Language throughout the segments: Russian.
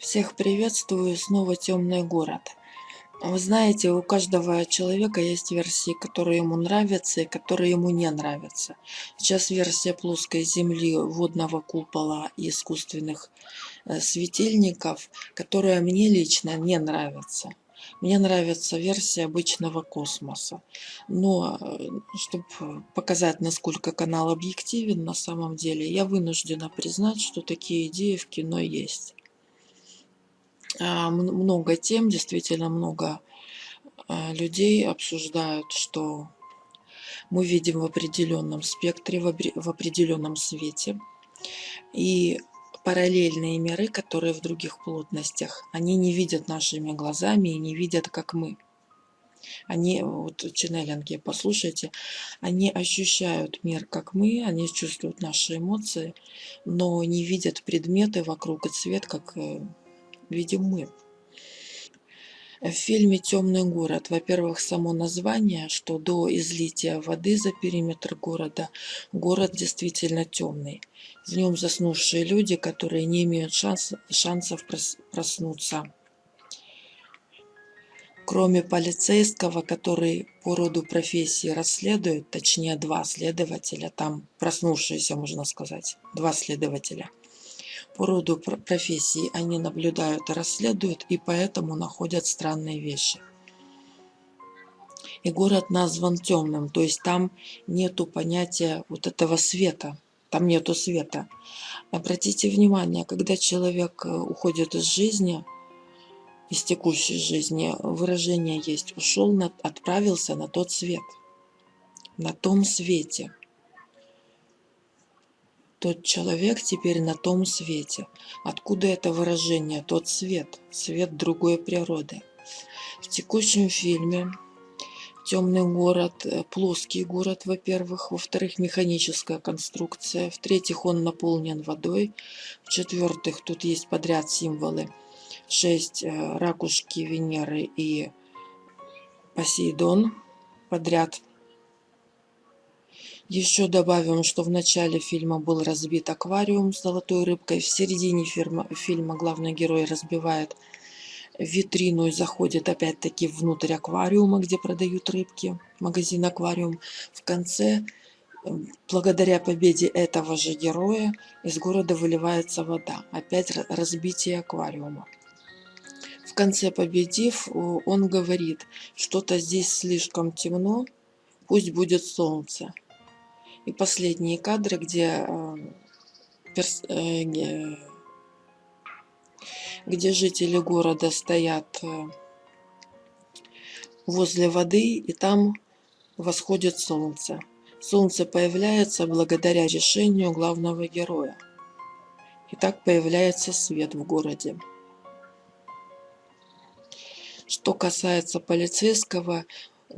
Всех приветствую, снова темный город. Вы знаете, у каждого человека есть версии, которые ему нравятся и которые ему не нравятся. Сейчас версия плоской земли, водного купола и искусственных э, светильников, которая мне лично не нравится. Мне нравится версия обычного космоса. Но, э, чтобы показать, насколько канал объективен на самом деле, я вынуждена признать, что такие идеи в кино есть. А, много тем, действительно много а, людей обсуждают, что мы видим в определенном спектре, в определенном свете. И параллельные миры, которые в других плотностях, они не видят нашими глазами и не видят, как мы. Они, вот ченнелинги, послушайте, они ощущают мир, как мы, они чувствуют наши эмоции, но не видят предметы вокруг и цвет, как э, видим мы. В фильме «Темный город», во-первых, само название, что до излития воды за периметр города, город действительно темный. В нем заснувшие люди, которые не имеют шанс, шансов проснуться. Кроме полицейского, который по роду профессии расследует, точнее два следователя, там проснувшиеся, можно сказать, два следователя – по роду профессии они наблюдают и расследуют, и поэтому находят странные вещи. И город назван темным, то есть там нету понятия вот этого света, там нету света. Обратите внимание, когда человек э, уходит из жизни, из текущей жизни, выражение есть «ушел, отправился на тот свет», на том свете – тот человек теперь на том свете. Откуда это выражение? Тот свет, свет другой природы. В текущем фильме темный город, э, плоский город, во-первых, во-вторых, механическая конструкция, в-третьих, он наполнен водой, в-четвертых, тут есть подряд символы, шесть э, ракушки Венеры и Посейдон подряд еще добавим, что в начале фильма был разбит аквариум с золотой рыбкой. В середине фильма, фильма главный герой разбивает витрину и заходит опять-таки внутрь аквариума, где продают рыбки. Магазин аквариум. В конце, благодаря победе этого же героя, из города выливается вода. Опять разбитие аквариума. В конце победив, он говорит, что-то здесь слишком темно, пусть будет солнце. И последние кадры, где, э, э, где жители города стоят э, возле воды, и там восходит солнце. Солнце появляется благодаря решению главного героя. И так появляется свет в городе. Что касается полицейского,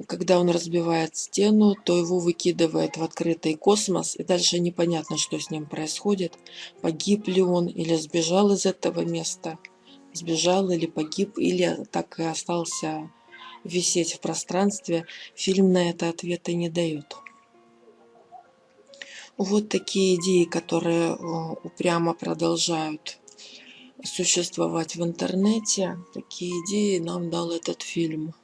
когда он разбивает стену, то его выкидывает в открытый космос, и дальше непонятно, что с ним происходит. Погиб ли он или сбежал из этого места, сбежал или погиб, или так и остался висеть в пространстве. Фильм на это ответа не дает. Вот такие идеи, которые э, упрямо продолжают существовать в интернете. Такие идеи нам дал этот фильм.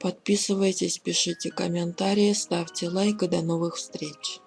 Подписывайтесь, пишите комментарии, ставьте лайк и до новых встреч.